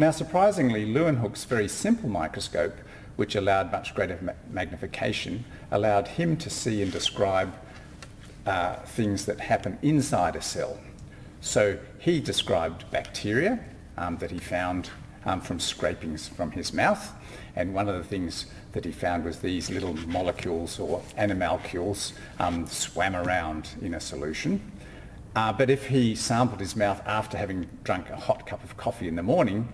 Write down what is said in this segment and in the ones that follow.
Now surprisingly, Leeuwenhoek's very simple microscope, which allowed much greater ma magnification, allowed him to see and describe uh, things that happen inside a cell. So he described bacteria um, that he found um, from scrapings from his mouth. And one of the things that he found was these little molecules or animalcules um, swam around in a solution. Uh, but if he sampled his mouth after having drunk a hot cup of coffee in the morning,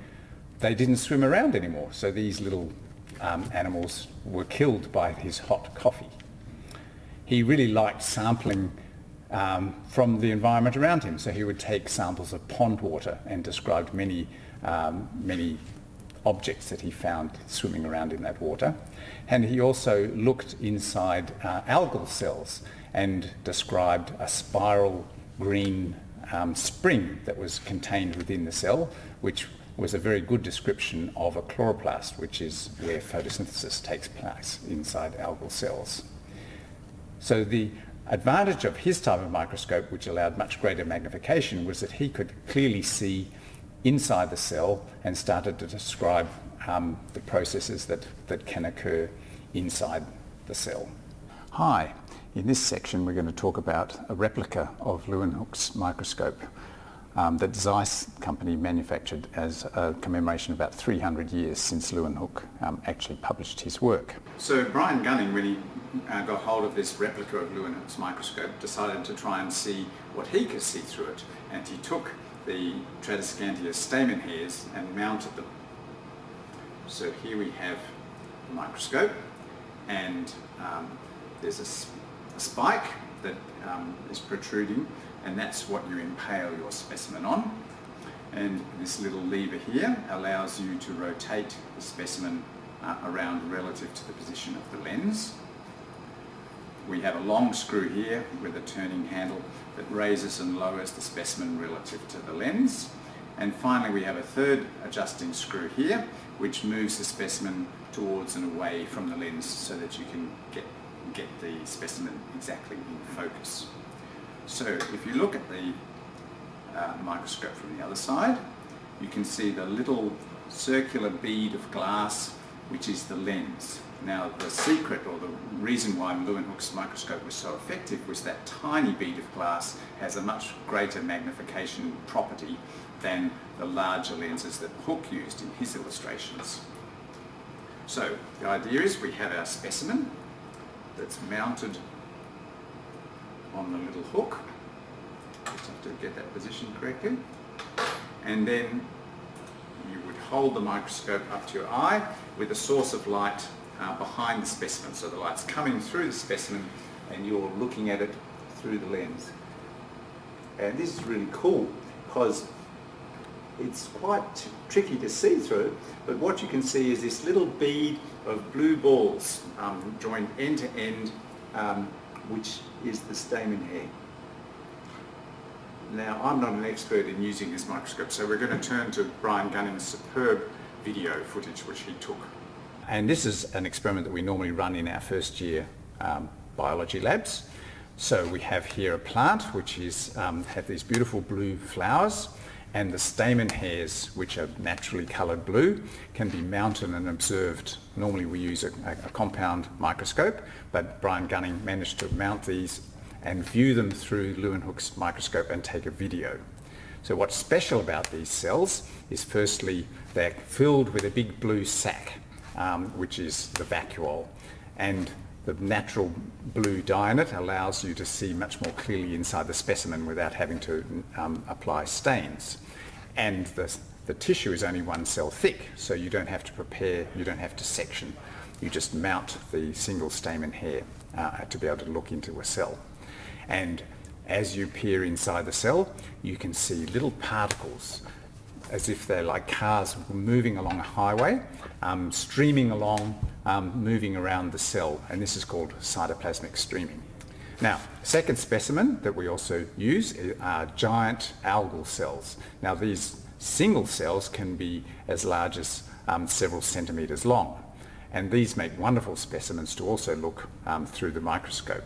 they didn't swim around anymore. So these little um, animals were killed by his hot coffee. He really liked sampling um, from the environment around him. So he would take samples of pond water and described many, um, many objects that he found swimming around in that water. And he also looked inside uh, algal cells and described a spiral green um, spring that was contained within the cell, which was a very good description of a chloroplast, which is where photosynthesis takes place inside algal cells. So the advantage of his type of microscope, which allowed much greater magnification, was that he could clearly see inside the cell and started to describe um, the processes that, that can occur inside the cell. Hi, in this section we're going to talk about a replica of Leeuwenhoek's microscope um, that Zeiss company manufactured as a commemoration of about 300 years since Leeuwenhoek um, actually published his work. So Brian Gunning, when he uh, got hold of this replica of Leeuwenhoek's microscope, decided to try and see what he could see through it. And he took the Tradescantia stamen hairs and mounted them. So here we have the microscope and um, there's a, a, spike that um, is protruding and that's what you impale your specimen on. And this little lever here allows you to rotate the specimen uh, around relative to the position of the lens. We have a long screw here with a turning handle that raises and lowers the specimen relative to the lens. And finally we have a third adjusting screw here which moves the specimen towards and away from the lens so that you can get, get the specimen exactly in focus. So if you look at the uh, microscope from the other side, you can see the little circular bead of glass which is the lens. Now the secret or the reason why Leeuwenhoek's microscope was so effective was that tiny bead of glass has a much greater magnification property than the larger lenses that Hooke used in his illustrations. So the idea is we have our specimen that's mounted on the little hook. Just have to get that position correctly. And then you would hold the microscope up to your eye with a source of light uh, behind the specimen. So the light's coming through the specimen and you're looking at it through the lens. And this is really cool because it's quite tricky to see through, but what you can see is this little bead of blue balls um, joined end to end um, which is the stamen hair. Now, I'm not an expert in using this microscope, so we're going to turn to Brian Gunning's superb video footage which he took. And this is an experiment that we normally run in our first year um, biology labs. So we have here a plant which is um, have these beautiful blue flowers and the stamen hairs, which are naturally coloured blue, can be mounted and observed. Normally we use a, a, compound microscope, but Brian Gunning managed to mount these and view them through Leeuwenhoek's microscope and take a video. So what's special about these cells is firstly they're filled with a big blue sac, um, which is the vacuole. And the natural blue dye in it allows you to see much more clearly inside the specimen without having to um, apply stains and the, the tissue is only one cell thick, so you don't have to prepare, you don't have to section. You just mount the single stamen hair uh, to be able to look into a cell. And as you peer inside the cell, you can see little particles as if they're like cars moving along a highway, um, streaming along, um, moving around the cell, and this is called cytoplasmic streaming. Now, second specimen that we also use are giant algal cells. Now these single cells can be as large as um, several centimetres long and these make wonderful specimens to also look um, through the microscope.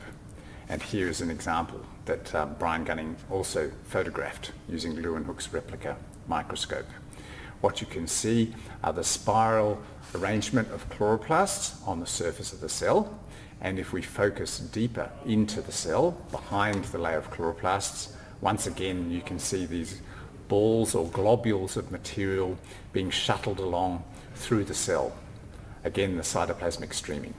And here is an example that uh, Brian Gunning also photographed using Leeuwenhoek's replica microscope. What you can see are the spiral arrangement of chloroplasts on the surface of the cell. And if we focus deeper into the cell, behind the layer of chloroplasts, once again you can see these balls or globules of material being shuttled along through the cell. Again, the cytoplasmic streaming.